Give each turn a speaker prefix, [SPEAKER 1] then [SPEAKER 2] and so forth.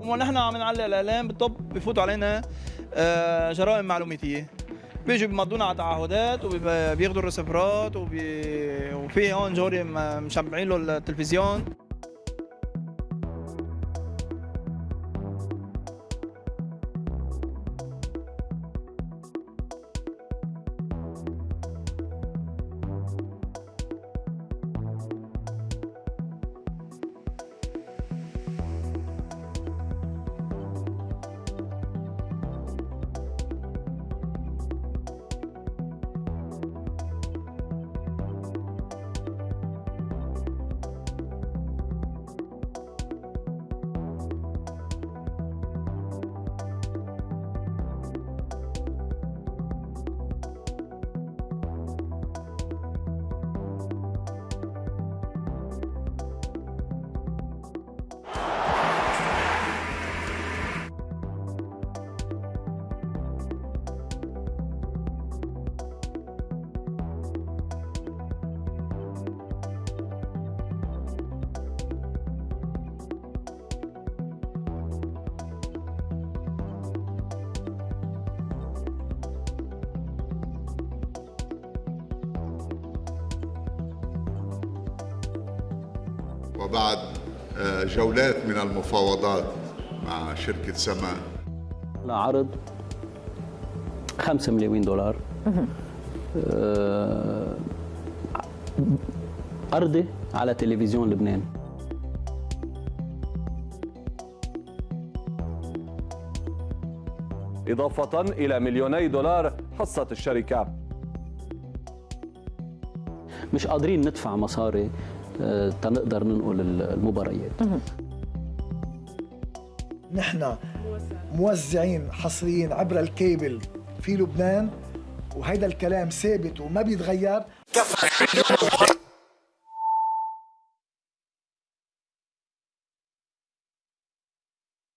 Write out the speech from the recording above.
[SPEAKER 1] ونحن عم نعلق الإعلام بالطب بفوتوا علينا آه، جرائم معلوماتية. بيجوا بيمضونا على تعهدات وبياخذوا الرسفرات وبي... وفي هون جوري مشبعين له التلفزيون.
[SPEAKER 2] وبعد آه، جولات من المفاوضات مع شركة سماء
[SPEAKER 3] عرض 5 مليون دولار. آه، أرضي على تلفزيون لبنان.
[SPEAKER 4] إضافة إلى مليوني دولار حصة الشركة.
[SPEAKER 3] مش قادرين ندفع مصاري آه، تنقدر ننقل المباريات.
[SPEAKER 5] نحن موزعين حصريين عبر الكيبل في لبنان وهيدا الكلام ثابت وما بيتغير.